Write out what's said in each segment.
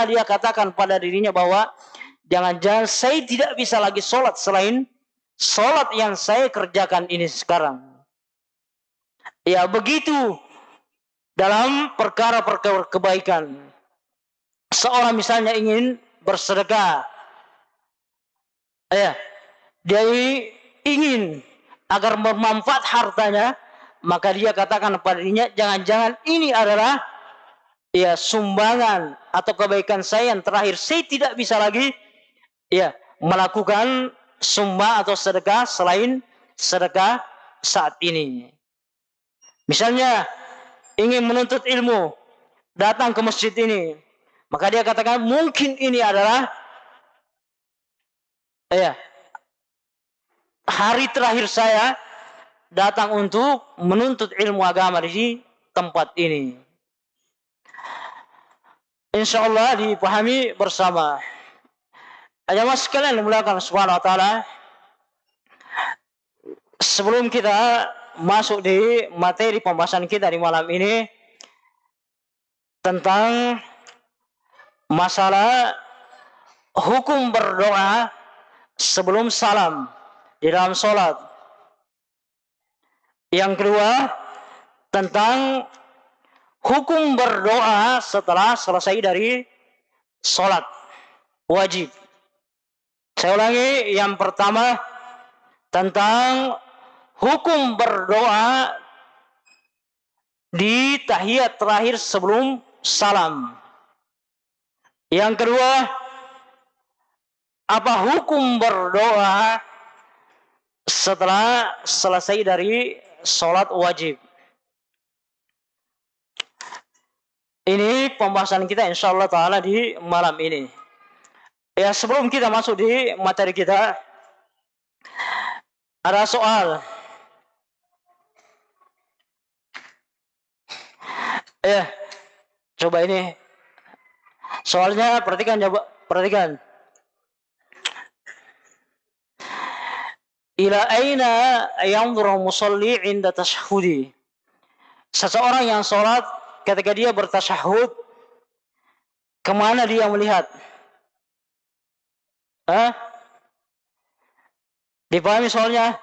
dia katakan pada dirinya bahwa jangan-jangan saya tidak bisa lagi sholat selain sholat yang saya kerjakan ini sekarang. Ya begitu dalam perkara-perkara kebaikan. Seorang misalnya ingin bersedekah. Ya, dia ingin agar bermanfaat hartanya, maka dia katakan pada dirinya, jangan-jangan ini adalah ya sumbangan atau kebaikan saya yang terakhir. Saya tidak bisa lagi ya melakukan sumbang atau sedekah selain sedekah saat ini. Misalnya ingin menuntut ilmu, datang ke masjid ini, maka dia katakan mungkin ini adalah ya hari terakhir saya datang untuk menuntut ilmu agama di tempat ini. Insya Allah dipahami bersama. Jamaah sekalian dimulakan subhanahu wa ta'ala. Sebelum kita masuk di materi pembahasan kita di malam ini. Tentang masalah hukum berdoa sebelum salam di dalam sholat. Yang kedua, tentang hukum berdoa setelah selesai dari sholat wajib. Saya ulangi, yang pertama tentang hukum berdoa di tahiyat terakhir sebelum salam. Yang kedua, apa hukum berdoa setelah selesai dari sholat wajib? Ini pembahasan kita insya Allah Ta'ala di malam ini. Ya sebelum kita masuk di materi kita, ada soal. Ya, coba ini. Soalnya perhatikan coba, perhatikan. Ila aina yanzuru musalli inda tashahudi. Seseorang yang sholat ketika dia bertasyahud, ke mana dia melihat? Hah? Dipahami soalnya?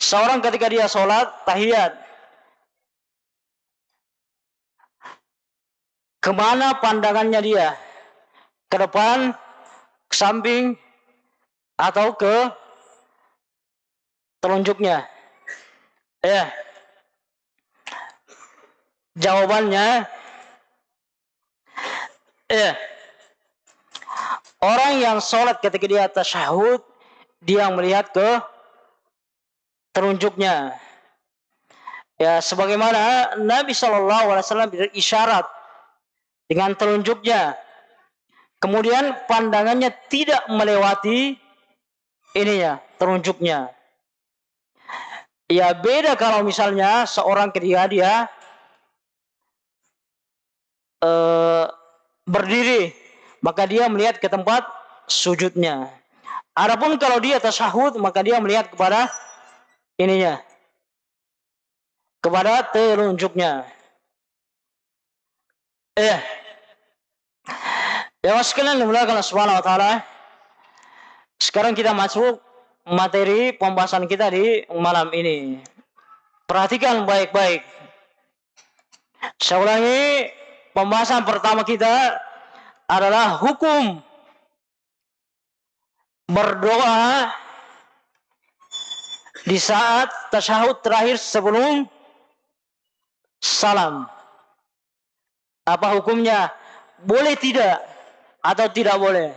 Seorang ketika dia sholat, tahiyat. Ke mana pandangannya dia? Ke depan, ke samping, atau ke telunjuknya? Ya. Jawabannya eh orang yang sholat ketika dia tasyahud dia melihat ke telunjuknya. Ya, sebagaimana Nabi Shallallahu Alaihi Wasallam berisyarat dengan telunjuknya. Kemudian pandangannya tidak melewati ininya, telunjuknya. Ya beda kalau misalnya seorang ketika dia uh, berdiri, maka dia melihat ke tempat sujudnya. Adapun kalau dia tasyahud, maka dia melihat kepada ininya. Kepada telunjuknya. Eh. Ya sekalian dimulakan subhanahu wa ta'ala. Sekarang kita masuk materi pembahasan kita di malam ini. Perhatikan baik-baik. Saya ulangi, Pembahasan pertama kita adalah hukum berdoa di saat tasyahud terakhir sebelum salam. Apa hukumnya? Boleh tidak atau tidak boleh?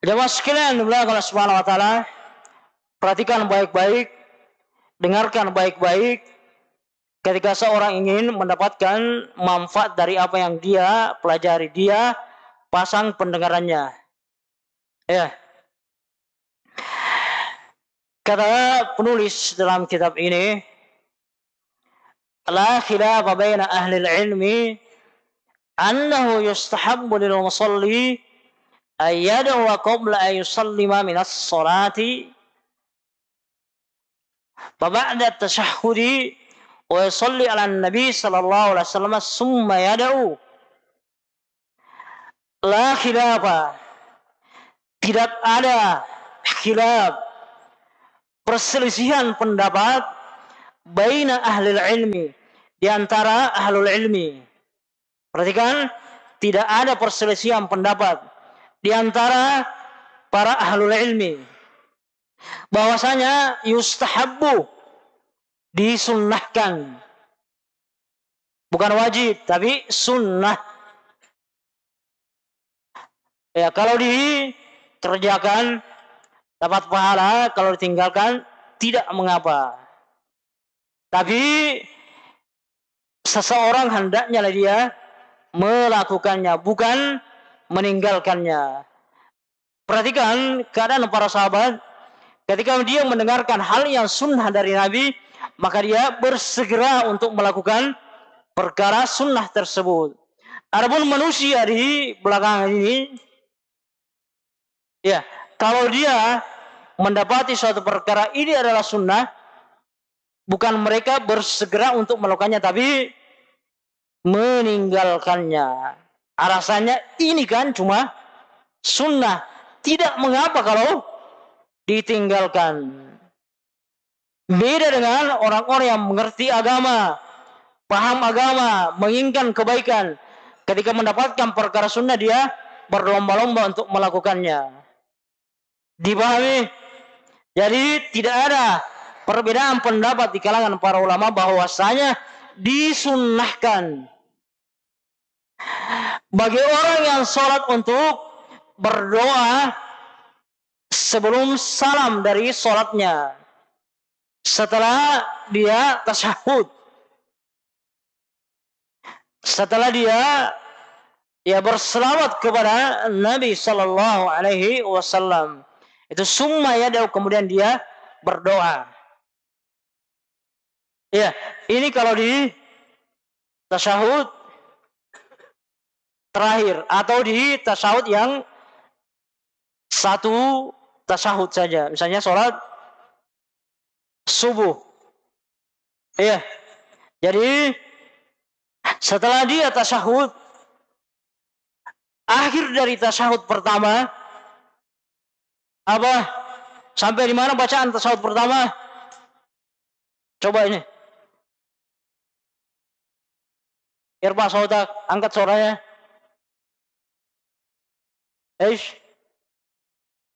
Jemaah sekalian Allah Subhanahu wa taala, perhatikan baik-baik dengarkan baik-baik ketika seorang ingin mendapatkan manfaat dari apa yang dia pelajari dia pasang pendengarannya. Ya. Kata penulis dalam kitab ini la khilafa baina ahli ilmi annahu yustahabbu lil musalli ayyadu wa qabla an yusallima min as-salati فبعد التشهد wa yusalli ala nabi sallallahu alaihi wasallam summa yad'u la khilafa tidak ada khilaf perselisihan pendapat baina ahli ilmi di antara ahlul ilmi perhatikan tidak ada perselisihan pendapat di antara para ahlul ilmi bahwasanya yustahabbu disunnahkan. Bukan wajib tapi sunnah. Ya kalau dikerjakan dapat pahala. Kalau ditinggalkan tidak mengapa. Tapi seseorang hendaknya dia melakukannya bukan meninggalkannya. Perhatikan keadaan para sahabat Ketika dia mendengarkan hal yang sunnah dari Nabi, maka dia bersegera untuk melakukan perkara sunnah tersebut. Adapun manusia di belakang ini, ya, kalau dia mendapati suatu perkara ini adalah sunnah, bukan mereka bersegera untuk melakukannya, tapi meninggalkannya. Alasannya ini kan cuma sunnah. Tidak mengapa kalau ditinggalkan. Beda dengan orang-orang yang mengerti agama, paham agama, menginginkan kebaikan. Ketika mendapatkan perkara sunnah dia berlomba-lomba untuk melakukannya. Dipahami? Jadi tidak ada perbedaan pendapat di kalangan para ulama bahwasanya disunnahkan bagi orang yang sholat untuk berdoa sebelum salam dari sholatnya. Setelah dia tasyahud. Setelah dia ya berselawat kepada Nabi Shallallahu Alaihi Wasallam. Itu summa ya kemudian dia berdoa. Ya, ini kalau di tasyahud terakhir atau di tasyahud yang satu tasahud saja. Misalnya sholat subuh. Iya. Jadi setelah dia tasahud, akhir dari tasahud pertama, apa? Sampai di mana bacaan tasahud pertama? Coba ini. Irba saudak, angkat suaranya. Eish.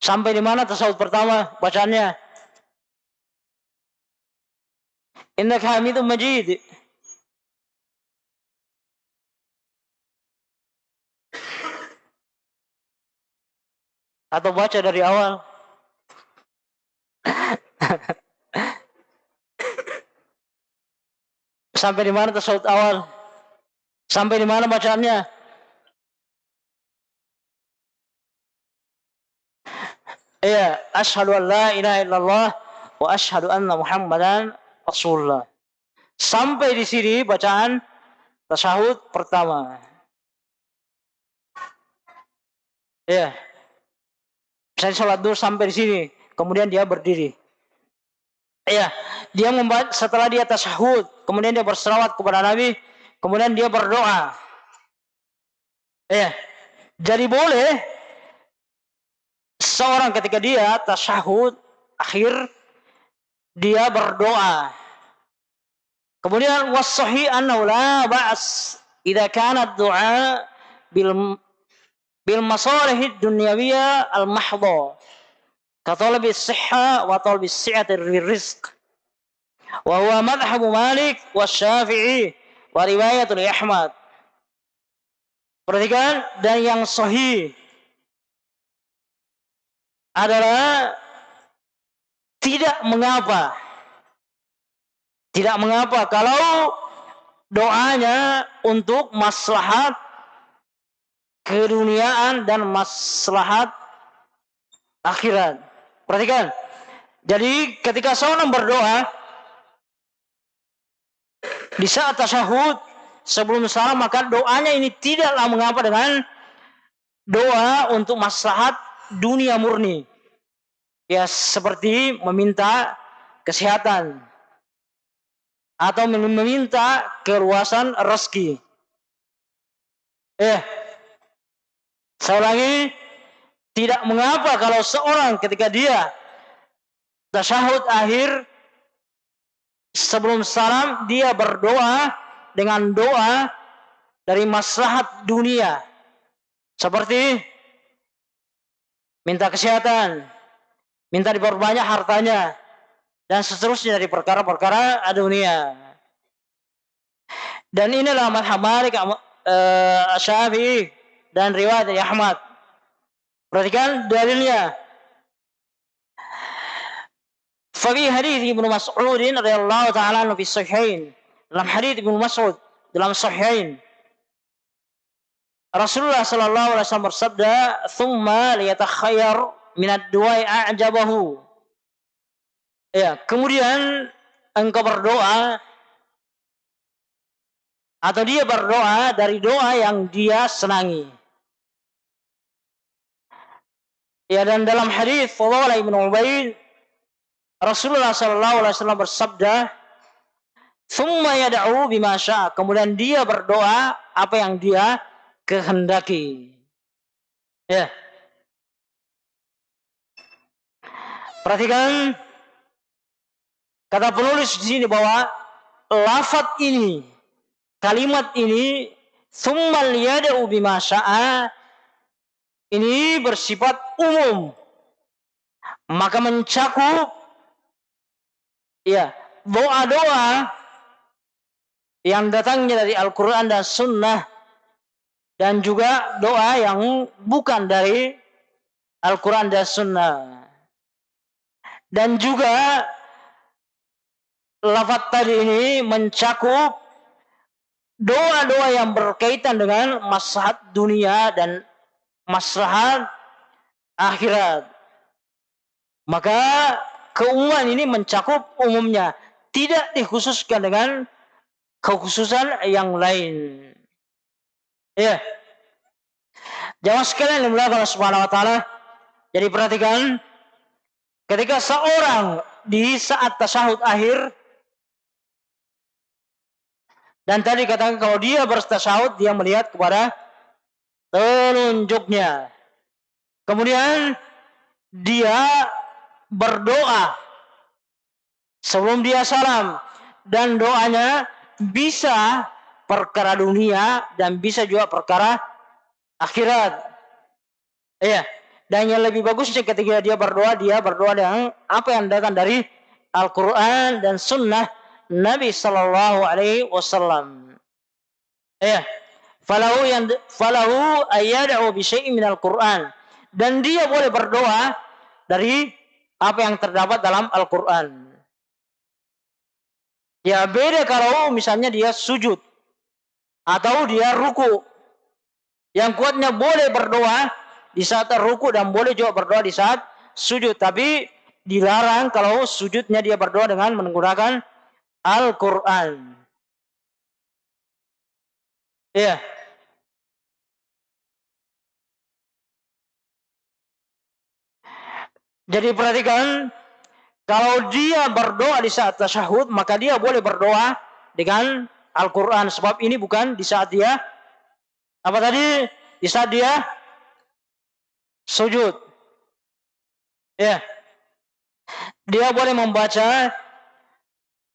Sampai di mana tasawuf pertama bacaannya? Innaka Hamidum Majid. Atau baca dari awal. Sampai di mana tasawuf awal? Sampai di mana bacaannya? Iya, asyhadu an la ilaha illallah wa asyhadu anna Muhammadan Rasulullah. Sampai di sini bacaan tasyahud pertama. Iya. Saya sholat dulu sampai di sini, kemudian dia berdiri. Iya, dia membaca setelah dia tasyahud, kemudian dia berselawat kepada Nabi, kemudian dia berdoa. Iya. Jadi boleh seorang ketika dia tasyahud akhir dia berdoa. Kemudian wasahi annahu la ba's idza kana du'a bil bil masalih dunyawiyah al mahdha ka talabi sihha wa talabi si'ati rizq. Wa huwa madhhab Malik wa Syafi'i wa riwayatul Ahmad. Perhatikan dan yang sahih adalah tidak mengapa. Tidak mengapa kalau doanya untuk maslahat keduniaan dan maslahat akhirat. Perhatikan. Jadi ketika seorang berdoa di saat tasyahud sebelum salam maka doanya ini tidaklah mengapa dengan doa untuk maslahat dunia murni. Ya seperti meminta kesehatan. atau meminta keluasan rezeki. Eh, saya ulangi, tidak mengapa kalau seorang ketika dia tasyahud akhir sebelum salam dia berdoa dengan doa dari maslahat dunia. Seperti minta kesehatan, minta diperbanyak hartanya, dan seterusnya dari perkara-perkara dunia. Dan inilah madhab Malik uh, Syafi'i dan riwayat dari Ahmad. Perhatikan dalilnya. Fabi hadis Ibnu Mas'ud radhiyallahu taala anhu fi. Dalam hadis Ibnu Mas'ud dalam sahihain. Rasulullah sallallahu alaihi wasallam bersabda, "Tsumma liyatakhayyar min ad-du'ai a'jabahu." Ya, kemudian engkau berdoa atau dia berdoa dari doa yang dia senangi. Ya dan dalam hadis Fadhalah bin Ubaid Rasulullah sallallahu alaihi wasallam bersabda, "Tsumma yad'u bima syaa." Kemudian dia berdoa apa yang dia kehendaki. Ya. Perhatikan Kata penulis di sini bahwa lafat ini, kalimat ini, summal yada'u bima sya'a, ini bersifat umum. Maka mencakup ya doa-doa yang datangnya dari Al-Quran dan Sunnah dan juga doa yang bukan dari Al-Quran dan Sunnah. Dan juga lafaz tadi ini mencakup doa-doa yang berkaitan dengan maslahat dunia dan maslahat akhirat. Maka keumuman ini mencakup umumnya, tidak dikhususkan dengan kekhususan yang lain. Ya. Jangan sekalian yang Allah Subhanahu wa taala. Jadi perhatikan ketika seorang di saat tasyahud akhir dan tadi katakan kalau dia berstasyahud, dia melihat kepada telunjuknya. Kemudian dia berdoa sebelum dia salam dan doanya bisa perkara dunia dan bisa juga perkara akhirat. Iya. Dan yang lebih bagusnya ketika dia berdoa, dia berdoa dengan apa yang datang dari Al-Quran dan Sunnah Nabi Sallallahu Alaihi Wasallam. Ya, falahu yang falahu ayad'u bi syai'in minal Quran dan dia boleh berdoa dari apa yang terdapat dalam Al-Quran. Ya beda kalau misalnya dia sujud atau dia ruku. Yang kuatnya boleh berdoa di saat ruku dan boleh juga berdoa di saat sujud. Tapi dilarang kalau sujudnya dia berdoa dengan menggunakan Al-Quran. Ya. Jadi perhatikan, kalau dia berdoa di saat tasyahud, maka dia boleh berdoa dengan Al-Quran. Sebab ini bukan di saat dia, apa tadi? Di saat dia sujud. Ya. Dia boleh membaca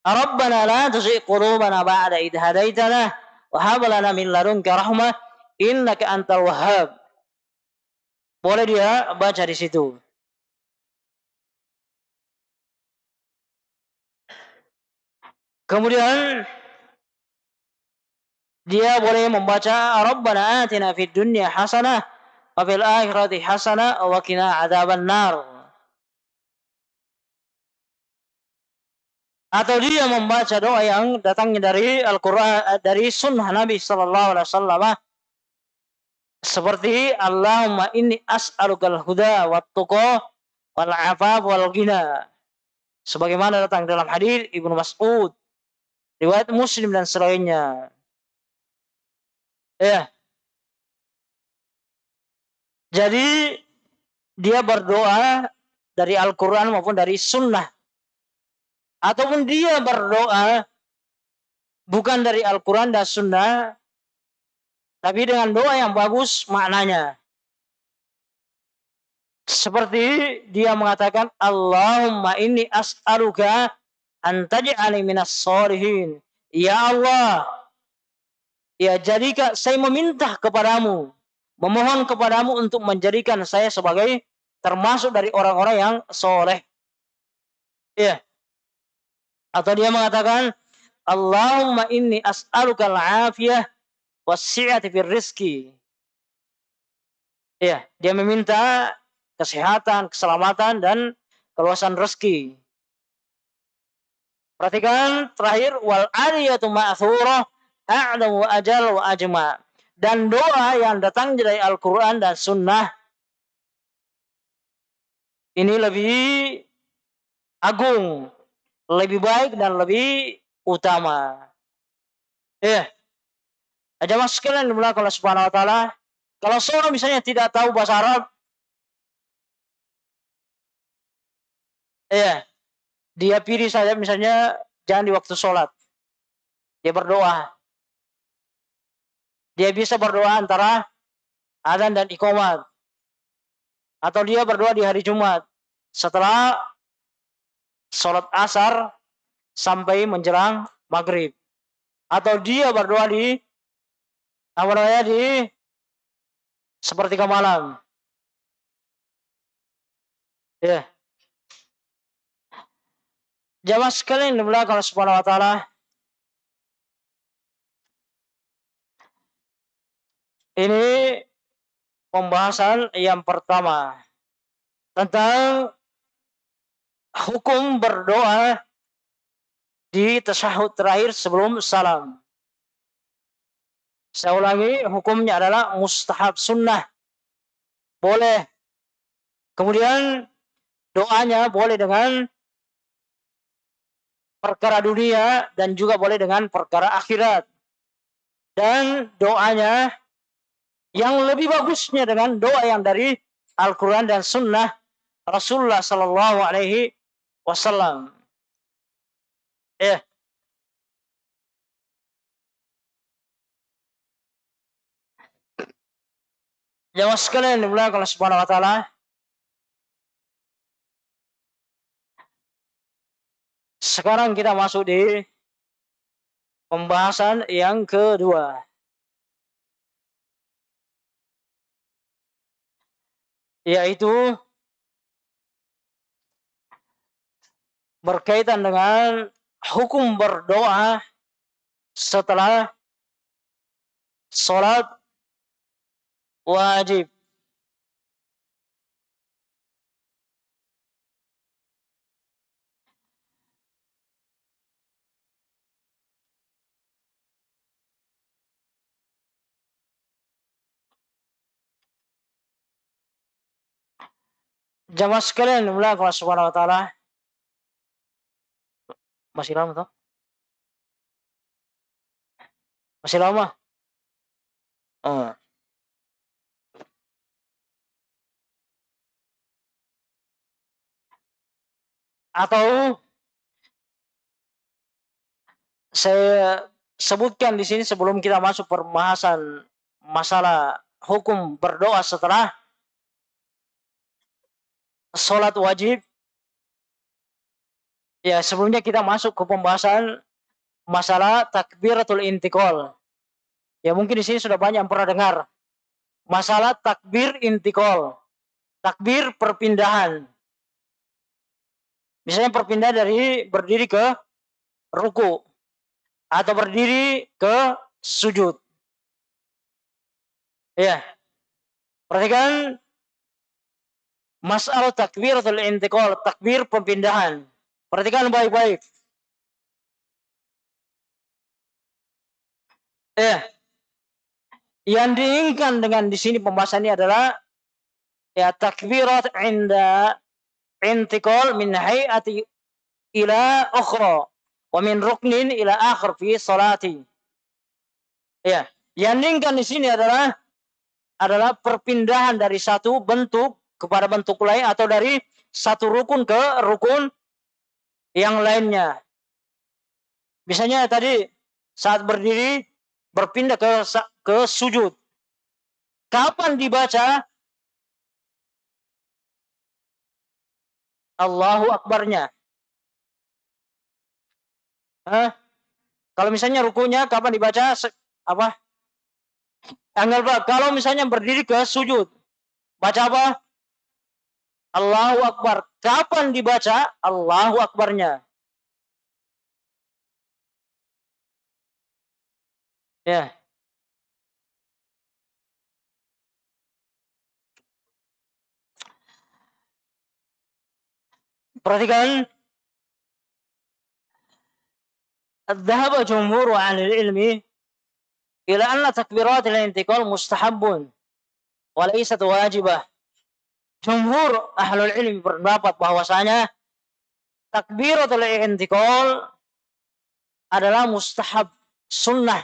Rabbana la tuzigh qulubana ba'da idh hadaitana wa hab lana min ladunka rahmah innaka antal wahhab. Boleh dia baca di situ. Kemudian dia boleh membaca Rabbana atina fid dunya hasanah wa fil akhirati hasanah wa qina adzaban nar. Atau dia membaca doa yang datangnya dari Al-Quran eh, dari Sunnah Nabi Sallallahu Alaihi Wasallam. Seperti Allahumma inni as'alukal huda wa tuqa wal afaf wal ghina. Sebagaimana datang dalam hadis Ibnu Mas'ud riwayat Muslim dan selainnya ya jadi dia berdoa dari Al-Quran maupun dari Sunnah ataupun dia berdoa bukan dari Al-Quran dan Sunnah, tapi dengan doa yang bagus maknanya. Seperti dia mengatakan, Allahumma inni as'aluka antaj'ali minas solihin. Ya Allah, ya jadikan saya meminta kepadamu, memohon kepadamu untuk menjadikan saya sebagai termasuk dari orang-orang yang soleh. Ya. Atau dia mengatakan, Allahumma inni as'aluka al-afiyah wasi'ati fir rizki. Ya, dia meminta kesehatan, keselamatan dan keluasan rezeki. Perhatikan terakhir wal ariyatu ma'thurah a'lamu wa ajal wa ajma. Dan doa yang datang dari Al-Qur'an dan sunnah ini lebih agung, lebih baik dan lebih utama. Ya. Ada mas sekalian dimulai kalau subhanahu wa ta'ala. Kalau seorang misalnya tidak tahu bahasa Arab, Iya. Dia pilih saja misalnya jangan di waktu sholat. Dia berdoa. Dia bisa berdoa antara adzan dan ikomat. Atau dia berdoa di hari Jumat. Setelah sholat asar sampai menjelang maghrib. Atau dia berdoa di apa namanya di sepertiga malam. Ya. Yeah. Jamaah sekalian dimulai kalau subhanahu wa ta'ala. Ini pembahasan yang pertama tentang hukum berdoa di tasahud terakhir sebelum salam. Saya ulangi, hukumnya adalah mustahab sunnah. Boleh. Kemudian doanya boleh dengan perkara dunia dan juga boleh dengan perkara akhirat. Dan doanya yang lebih bagusnya dengan doa yang dari Al-Quran dan Sunnah Rasulullah Sallallahu Alaihi Wasallam. Eh. Jamaah sekalian dimulai kalau subhanahu wa ta'ala Sekarang kita masuk di pembahasan yang kedua. Yaitu berkaitan dengan hukum berdoa setelah sholat wajib. Jamaah sekalian mulai Allah Subhanahu wa taala. Masih lama toh? Masih lama? Oh. Atau saya sebutkan di sini sebelum kita masuk perbahasan masalah hukum berdoa setelah sholat wajib. Ya, sebelumnya kita masuk ke pembahasan masalah takbiratul intikol. Ya, mungkin di sini sudah banyak yang pernah dengar. Masalah takbir intikol. Takbir perpindahan. Misalnya perpindahan dari berdiri ke ruku. Atau berdiri ke sujud. Ya. Perhatikan Masalah takbiratul intiqal, takbir pemindahan. Perhatikan baik-baik. Eh, yang diinginkan dengan di sini pembahasannya adalah ya takbirat inda intiqal min hayati ila ukhra wa min ruknin ila akhir fi salati. Ya, yang diinginkan di sini adalah adalah perpindahan dari satu bentuk kepada bentuk lain atau dari satu rukun ke rukun yang lainnya. Misalnya tadi saat berdiri berpindah ke ke sujud. Kapan dibaca? Allahu Akbarnya. Hah? Kalau misalnya rukunya kapan dibaca? Apa? Anggap kalau misalnya berdiri ke sujud. Baca apa? Allahu Akbar. Kapan dibaca? Allahu Akbarnya. Ya. Perhatikan. Al-Dhahaba jumhur ilmi ila anna takbirat al-intiqal mustahabun wa laysat wajibah Jumhur ahlul ilmi berpendapat bahwasanya takbiratul intiqal adalah mustahab, sunnah,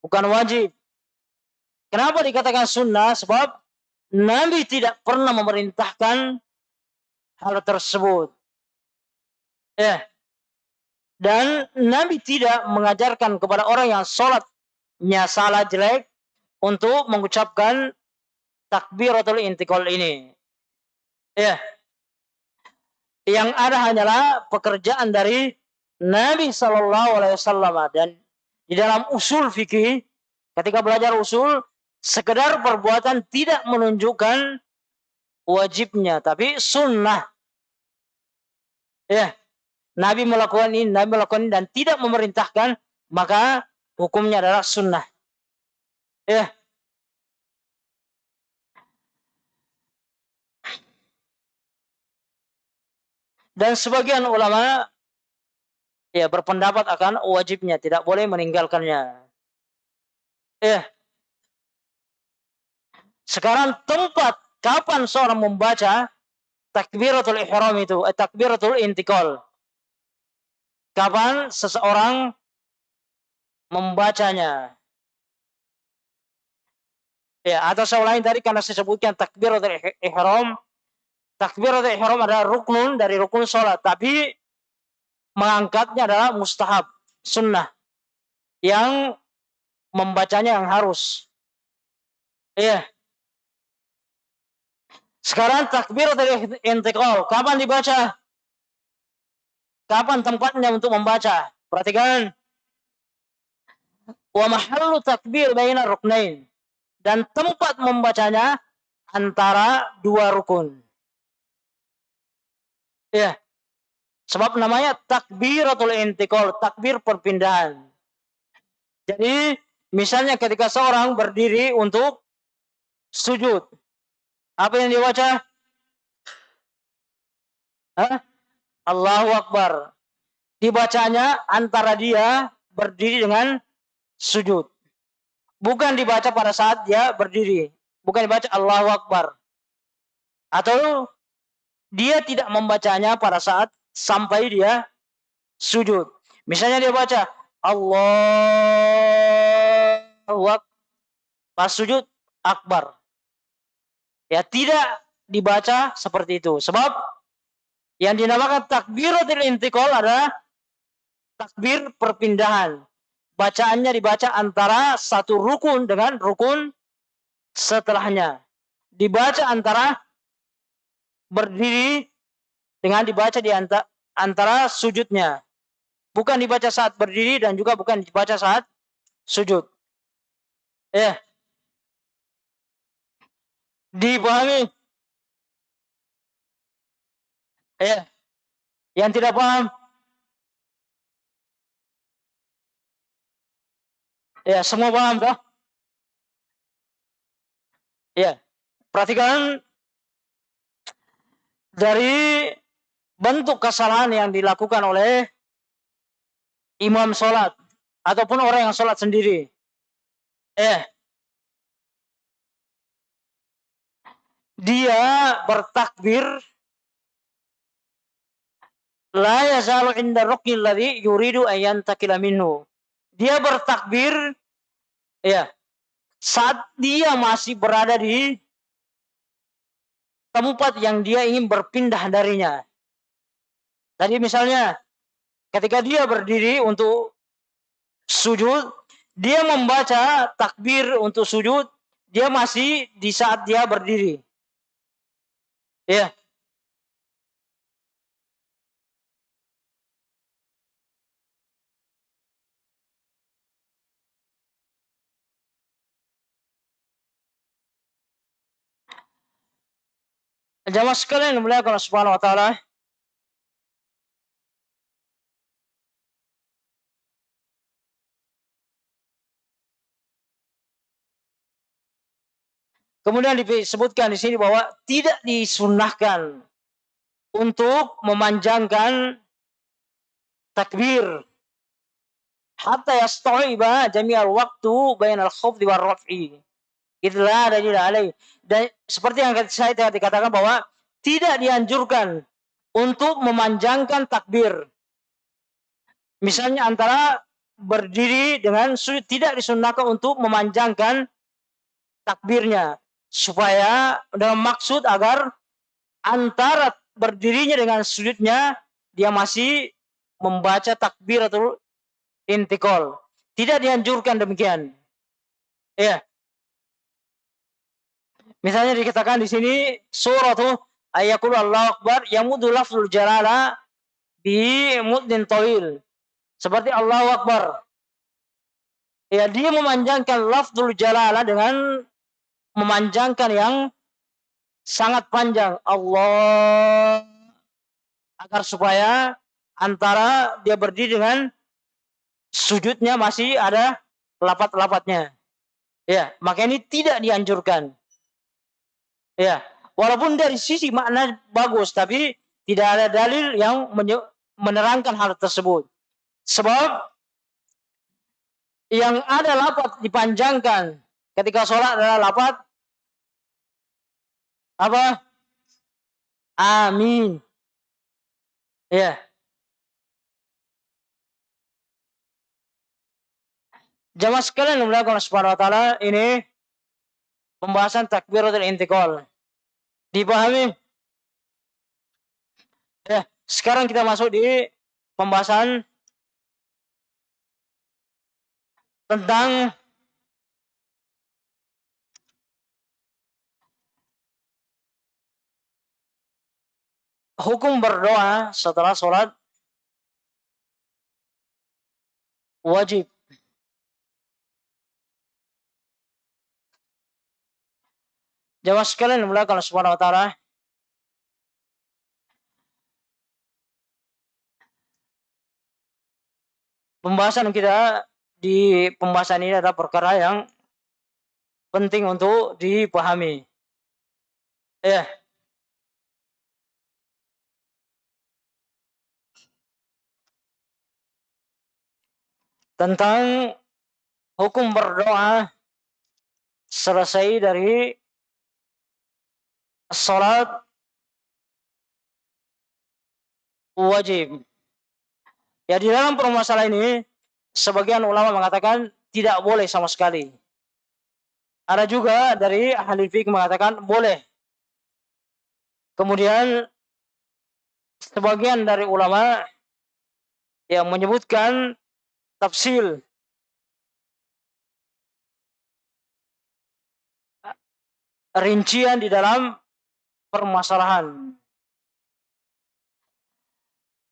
bukan wajib. Kenapa dikatakan sunnah? Sebab Nabi tidak pernah memerintahkan hal tersebut. Ya. Dan Nabi tidak mengajarkan kepada orang yang sholatnya salah jelek untuk mengucapkan takbiratul intikal ini. Ya. Yang ada hanyalah pekerjaan dari Nabi Shallallahu Alaihi Wasallam dan di dalam usul fikih ketika belajar usul sekedar perbuatan tidak menunjukkan wajibnya, tapi sunnah. Ya, Nabi melakukan ini, Nabi melakukan ini dan tidak memerintahkan, maka hukumnya adalah sunnah. Ya. Dan sebagian ulama ya berpendapat akan wajibnya, tidak boleh meninggalkannya. Ya. Sekarang tempat kapan seorang membaca takbiratul ihram itu, eh, takbiratul intikal. Kapan seseorang membacanya? Ya, atau saya ulangi tadi karena saya sebutkan takbiratul ihram. Takbiratul ihram adalah rukun dari rukun sholat, tapi mengangkatnya adalah mustahab, sunnah. Yang membacanya yang harus. Iya. Sekarang takbir dari intikal. Kapan dibaca? Kapan tempatnya untuk membaca? Perhatikan. Wa mahallu takbir baina ruknain. Dan tempat membacanya antara dua rukun. Ya. Sebab namanya takbiratul intikal, takbir perpindahan. Jadi, misalnya ketika seorang berdiri untuk sujud, apa yang dia baca? Hah? Allahu Akbar. Dibacanya antara dia berdiri dengan sujud. Bukan dibaca pada saat dia berdiri. Bukan dibaca Allahu Akbar. Atau dia tidak membacanya pada saat sampai dia sujud. Misalnya dia baca Allahu. Pas sujud Akbar. Ya tidak dibaca seperti itu. Sebab yang dinamakan takbiratul intikal adalah takbir perpindahan. Bacaannya dibaca antara satu rukun dengan rukun setelahnya. Dibaca antara berdiri dengan dibaca di antara sujudnya. Bukan dibaca saat berdiri dan juga bukan dibaca saat sujud. Eh, Dipahami? Ya. Yang tidak paham? Ya, semua paham kah? Ya. Perhatikan dari bentuk kesalahan yang dilakukan oleh imam sholat ataupun orang yang sholat sendiri. Eh, dia bertakbir la yazalu inda yuridu. Dia bertakbir ya saat dia masih berada di tempat yang dia ingin berpindah darinya. Tadi misalnya ketika dia berdiri untuk sujud, dia membaca takbir untuk sujud, dia masih di saat dia berdiri. Ya. Jamaah sekalian dimuliakan Allah Subhanahu wa taala. Kemudian disebutkan di sini bahwa tidak disunahkan untuk memanjangkan takbir hatta yasta'iba jami'al waktu bainal khufdi war raf'i. Itulah dalil alaih. Dan seperti yang saya tadi katakan bahwa tidak dianjurkan untuk memanjangkan takbir. Misalnya antara berdiri dengan tidak disunahkan untuk memanjangkan takbirnya supaya dalam maksud agar antara berdirinya dengan sujudnya dia masih membaca takbir atau intikal. Tidak dianjurkan demikian. Ya. Misalnya dikatakan di sini surah tuh ayakul Allah Akbar yamudu lafzul jalala bi muddin tawil. Seperti Allah Akbar. Ya, dia memanjangkan lafzul jalala dengan memanjangkan yang sangat panjang Allah agar supaya antara dia berdiri dengan sujudnya masih ada lapat-lapatnya. Ya, maka ini tidak dianjurkan. Ya, walaupun dari sisi makna bagus, tapi tidak ada dalil yang menerangkan hal tersebut. Sebab yang ada lapat dipanjangkan ketika sholat adalah lapat apa? Amin. Ya. Jamaah sekalian yang Allah Subhanahu wa taala, ini pembahasan takbiratul intikal. Dipahami? Ya, sekarang kita masuk di pembahasan tentang hukum berdoa setelah sholat wajib. Jawab sekalian kalau subhanahu wa ta'ala. Pembahasan kita di pembahasan ini adalah perkara yang penting untuk dipahami. Ya. tentang hukum berdoa selesai dari sholat wajib. Ya di dalam permasalahan ini sebagian ulama mengatakan tidak boleh sama sekali. Ada juga dari ahli fikih mengatakan boleh. Kemudian sebagian dari ulama yang menyebutkan tafsil rincian di dalam permasalahan.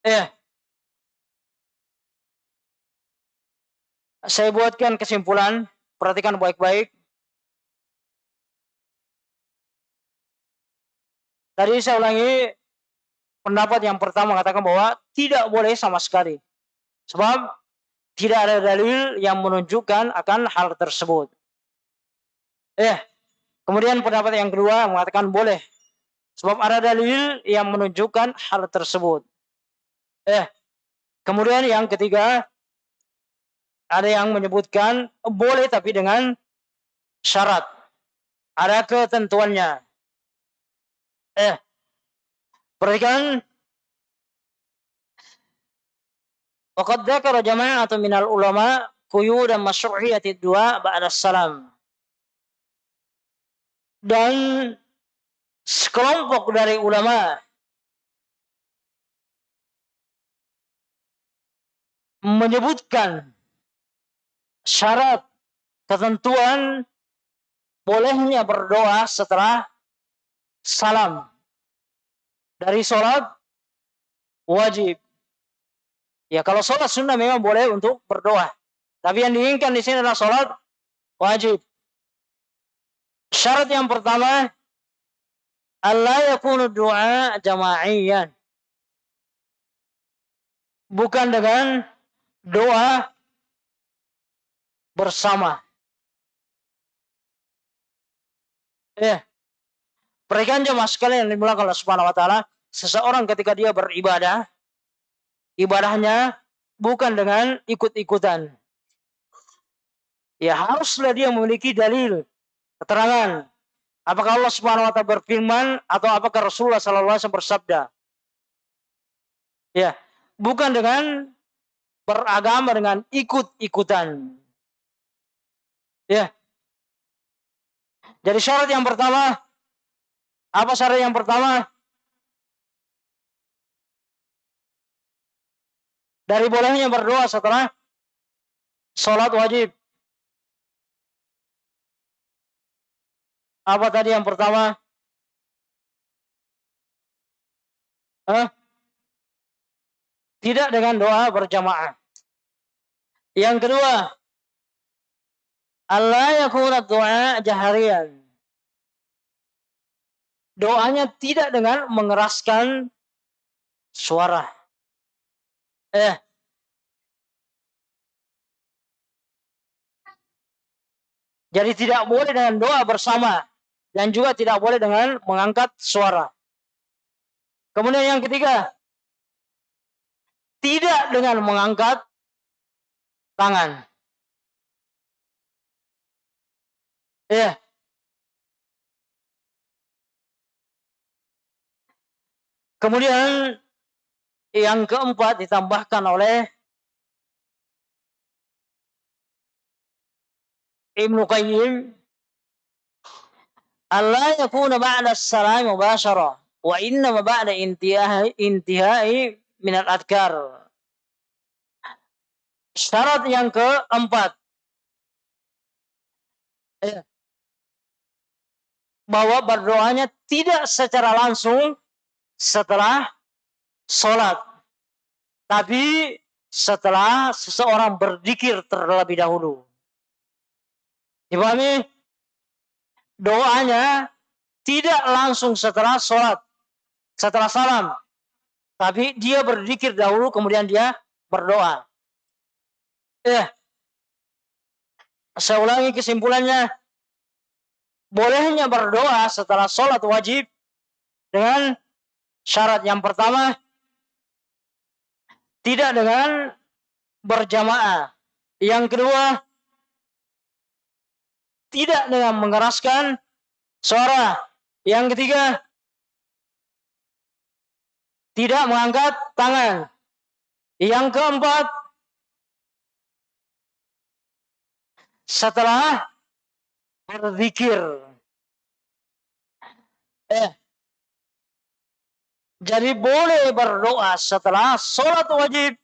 Eh, saya buatkan kesimpulan, perhatikan baik-baik. Tadi saya ulangi pendapat yang pertama mengatakan bahwa tidak boleh sama sekali. Sebab tidak ada dalil yang menunjukkan akan hal tersebut. Eh, kemudian pendapat yang kedua mengatakan boleh. Sebab ada dalil yang menunjukkan hal tersebut. Eh, kemudian yang ketiga ada yang menyebutkan boleh tapi dengan syarat. Ada ketentuannya. Eh, perhatikan Waqad dzakara jama'atun minal ulama quyudan masyru'iyati dua ba'da salam. Dan sekelompok dari ulama menyebutkan syarat ketentuan bolehnya berdoa setelah salam dari sholat wajib. Ya kalau sholat sunnah memang boleh untuk berdoa. Tapi yang diinginkan di sini adalah sholat wajib. Syarat yang pertama, Allah yakunu doa jama'iyan. Bukan dengan doa bersama. Ya. Perhatikan jemaah sekalian yang dimulakan Allah Subhanahu wa taala, seseorang ketika dia beribadah, ibadahnya bukan dengan ikut-ikutan. Ya haruslah dia memiliki dalil, keterangan. Apakah Allah Subhanahu wa taala berfirman atau apakah Rasulullah sallallahu alaihi wasallam bersabda? Ya, bukan dengan beragama dengan ikut-ikutan. Ya. Jadi syarat yang pertama apa syarat yang pertama? Dari bolehnya berdoa setelah sholat wajib. Apa tadi yang pertama? Hah? Tidak dengan doa berjamaah. Yang kedua, Allah yakuna doa jaharian. Doanya tidak dengan mengeraskan suara. Eh. Jadi tidak boleh dengan doa bersama dan juga tidak boleh dengan mengangkat suara. Kemudian yang ketiga, tidak dengan mengangkat tangan. Ya. Kemudian yang keempat ditambahkan oleh Ibnu Qayyim Allah yakuna ba'da salam mubashara wa inna ma ba'da intihai intihai min al-adkar syarat yang keempat ya. bahwa berdoanya tidak secara langsung setelah sholat. Tapi setelah seseorang berzikir terlebih dahulu. Dipahami? Doanya tidak langsung setelah sholat. Setelah salam. Tapi dia berzikir dahulu kemudian dia berdoa. Eh, saya ulangi kesimpulannya. Bolehnya berdoa setelah sholat wajib dengan Syarat yang pertama tidak dengan berjamaah. Yang kedua tidak dengan mengeraskan suara. Yang ketiga tidak mengangkat tangan. Yang keempat setelah berzikir. Eh, jadi boleh berdoa setelah sholat wajib,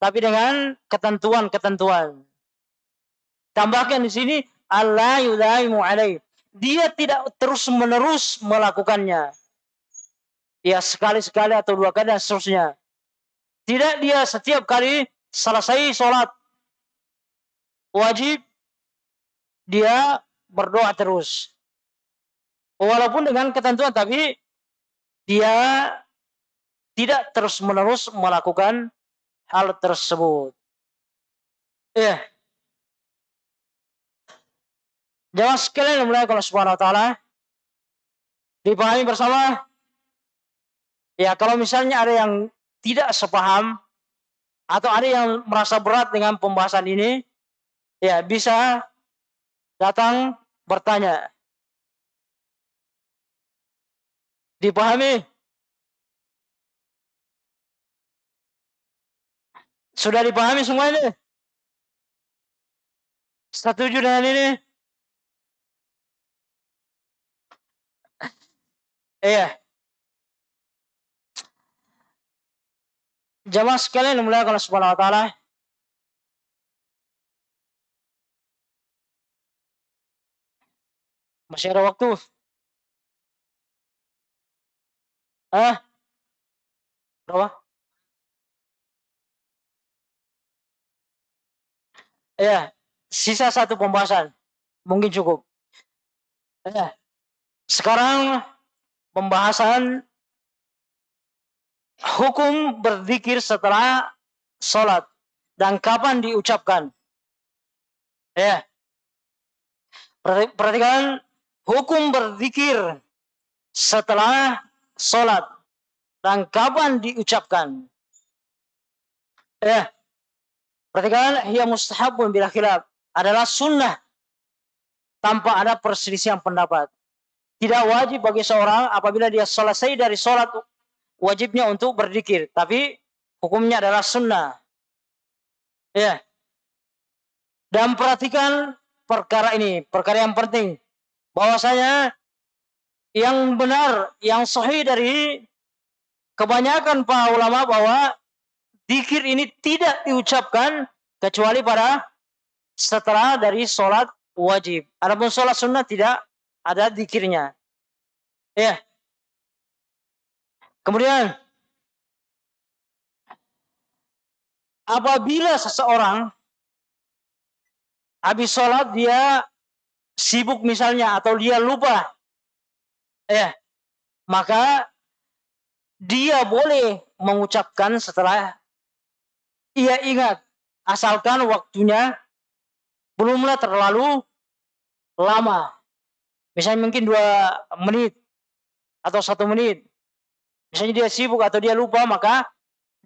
tapi dengan ketentuan-ketentuan. Tambahkan di sini Allah yudaimu alaih. Dia tidak terus-menerus melakukannya. Ya sekali-sekali atau dua kali dan seterusnya. Tidak dia setiap kali selesai sholat wajib, dia berdoa terus. Walaupun dengan ketentuan, tapi dia tidak terus-menerus melakukan hal tersebut. Ya. Jangan sekalian mulai kalau subhanahu wa ta'ala dipahami bersama. Ya, kalau misalnya ada yang tidak sepaham atau ada yang merasa berat dengan pembahasan ini, ya bisa datang bertanya. Dipahami? Sudah dipahami semua ini? Setuju dengan ini? Iya. Jamaah sekalian mulai kalau subhanahu wa ta'ala. Masih ada waktu. Hah? Berapa? Ya, sisa satu pembahasan. Mungkin cukup. Ya. Sekarang pembahasan hukum berzikir setelah sholat dan kapan diucapkan. Ya. Perhatikan hukum berzikir setelah sholat dan kapan diucapkan. Ya. Perhatikan, ia mustahabun bila khilaf. Adalah sunnah tanpa ada perselisihan pendapat. Tidak wajib bagi seorang apabila dia selesai dari sholat wajibnya untuk berzikir. Tapi hukumnya adalah sunnah. Ya. Dan perhatikan perkara ini, perkara yang penting. Bahwasanya yang benar, yang sahih dari kebanyakan para ulama bahwa zikir ini tidak diucapkan kecuali pada setelah dari sholat wajib. Adapun sholat sunnah tidak ada zikirnya. Ya. Kemudian apabila seseorang habis sholat dia sibuk misalnya atau dia lupa ya maka dia boleh mengucapkan setelah ia ingat asalkan waktunya belumlah terlalu lama misalnya mungkin dua menit atau satu menit misalnya dia sibuk atau dia lupa maka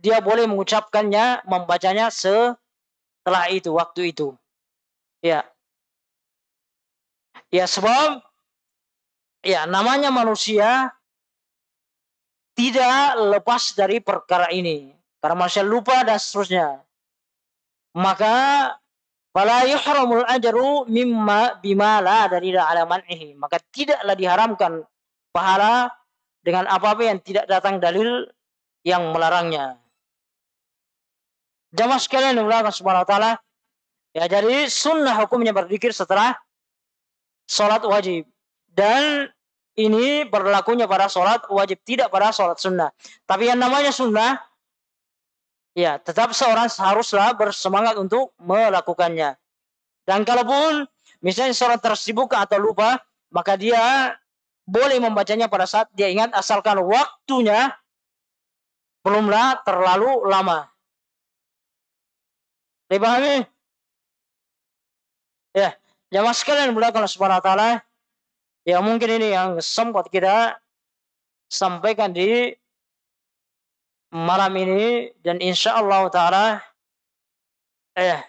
dia boleh mengucapkannya, membacanya setelah itu, waktu itu. Ya. Ya, sebab ya namanya manusia tidak lepas dari perkara ini. Karena manusia lupa dan seterusnya. Maka fala yuhramul ajru mimma bima la dalila ala man'ihi. Maka tidaklah diharamkan pahala dengan apa-apa yang tidak datang dalil yang melarangnya. Jamaah sekalian yang Subhanahu wa taala. Ya, jadi sunnah hukumnya berzikir setelah sholat wajib. Dan ini berlakunya pada sholat wajib, tidak pada sholat sunnah. Tapi yang namanya sunnah, ya tetap seorang haruslah bersemangat untuk melakukannya. Dan kalaupun misalnya seorang tersibuk atau lupa, maka dia boleh membacanya pada saat dia ingat asalkan waktunya belumlah terlalu lama. Dipahami? Ya, jamaah sekalian belakang subhanahu wa ta'ala. Ya mungkin ini yang sempat kita sampaikan di malam ini dan insya Allah ta'ala eh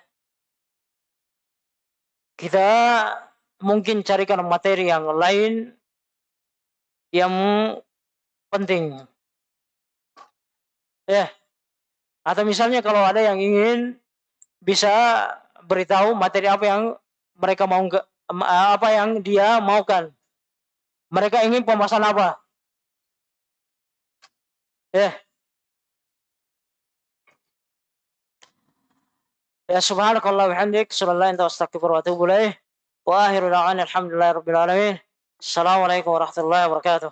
kita mungkin carikan materi yang lain yang penting. Ya. Atau misalnya kalau ada yang ingin bisa beritahu materi apa yang mereka mau apa yang dia maukan. Mereka ingin pembahasan apa? Ya. يا سبحانك الله وبحمدك أشهد الله لا أنت وأتوب إليه وآخر دعوانا الحمد لله رب العالمين. السلام عليكم ورحمة الله وبركاته.